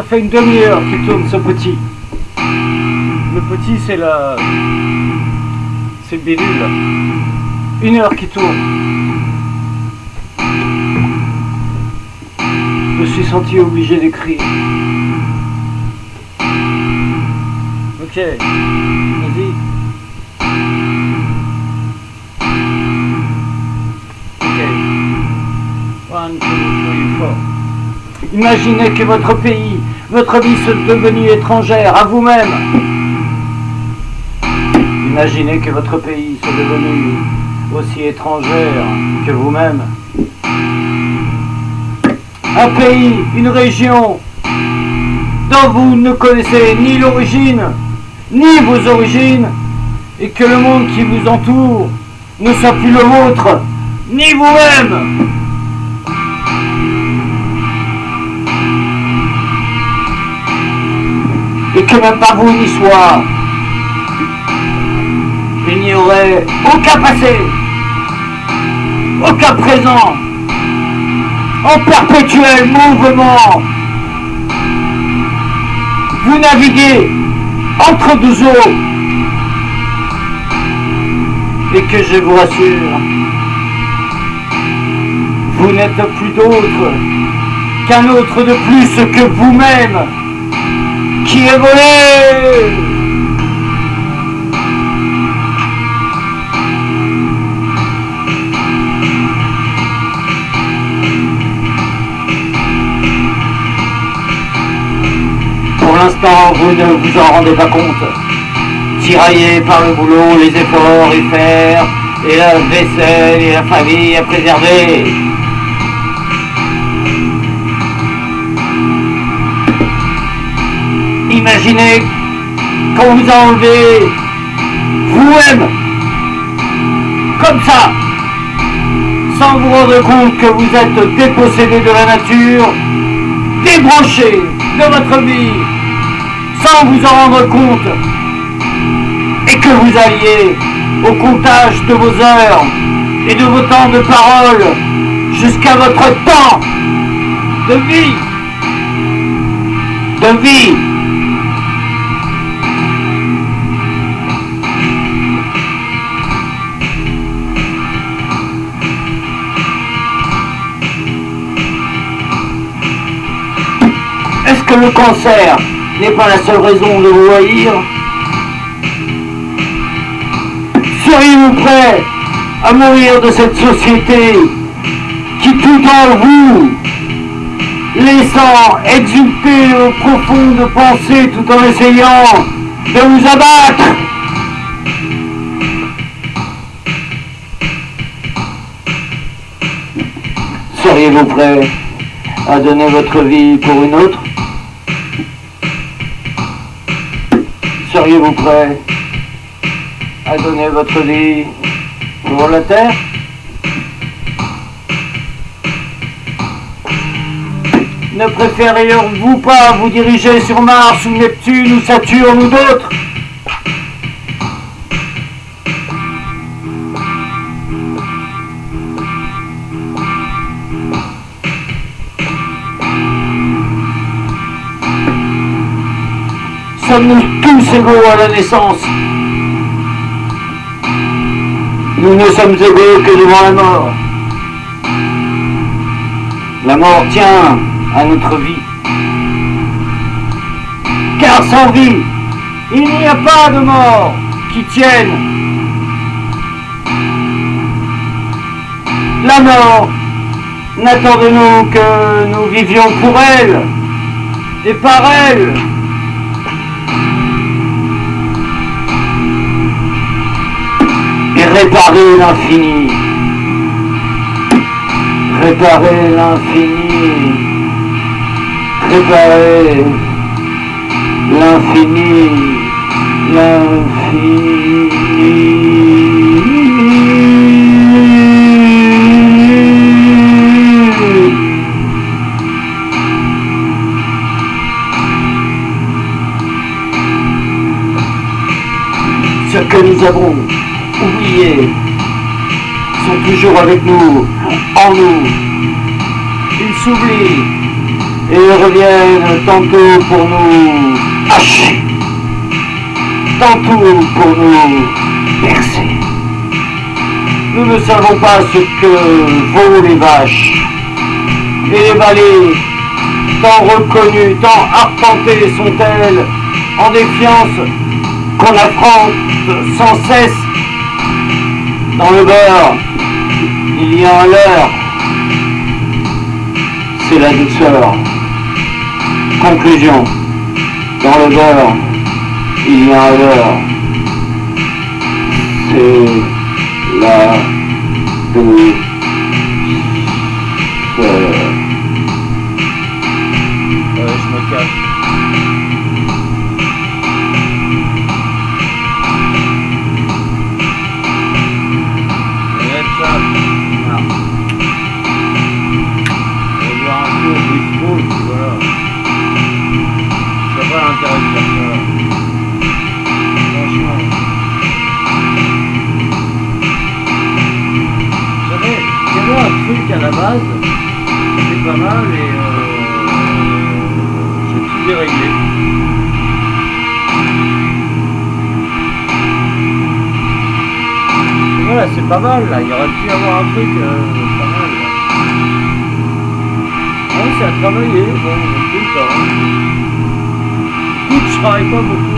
Ça fait une demi-heure qu'il tourne ce petit. Le petit, c'est la... C'est le bidule. Une heure qui tourne. Je me suis senti obligé d'écrire. Ok, vas-y. Ok. One, two, three, four. Imaginez que votre pays, votre vie soit devenue étrangère à vous-même. Imaginez que votre pays soit devenu aussi étrangère que vous-même. Un pays, une région dont vous ne connaissez ni l'origine, ni vos origines, et que le monde qui vous entoure ne soit plus le vôtre, ni vous-même. Et que même pas vous n'y soit. N'y aurait aucun passé, aucun présent, en perpétuel mouvement. Vous naviguez entre deux eaux. Et que je vous rassure, vous n'êtes plus d'autre qu'un autre de plus que vous-même qui est volé. Pour l'instant, vous ne vous en rendez pas compte. Tiraillé par le boulot, les efforts et faire, et la vaisselle et la famille à préserver. Imaginez qu'on vous a enlevé vous-même, comme ça, sans vous rendre compte que vous êtes dépossédé de la nature, débranché de votre vie, sans vous en rendre compte, et que vous alliez au comptage de vos heures et de vos temps de parole jusqu'à votre temps de vie, de vie. Est-ce que le cancer n'est pas la seule raison de vous haïr? Seriez-vous prêt à mourir de cette société qui tout en vous, laissant exulter vos profondes pensées tout en essayant de vous abattre? Seriez-vous prêt à donner votre vie pour une autre? Seriez-vous prêt à donner votre vie pour la Terre? Ne préféreriez-vous pas vous diriger sur Mars ou Neptune ou Saturne ou d'autres? Sommes-nous tous égaux à la naissance Nous ne sommes égaux que devant la mort. La mort tient à notre vie. Car sans vie, il n'y a pas de mort qui tienne. La mort n'attend de nous que nous vivions pour elle et par elle. Réparer l'infini. Réparer l'infini. Réparer l'infini. L'infini. Que nous avons oubliés sont toujours avec nous, en nous. Ils s'oublient et reviennent tantôt pour nous hacher, tantôt pour nous percer. Nous ne savons pas ce que vaut les vaches et les vallées, tant reconnues, tant arpentées sont-elles, en défiance qu'on affronte sans cesse. Dans le beurre, il y a un leurre, c'est la douceur. Conclusion. Dans le beurre, il y a un leurre. C'est la douceur. La base, c'est pas mal et euh, c'est tout déréglé. Voilà, c'est pas mal là, il aurait pu y avoir un truc euh, pas mal. Ah, c'est à travailler, bon, tout le temps. Écoute, je travaille pas beaucoup.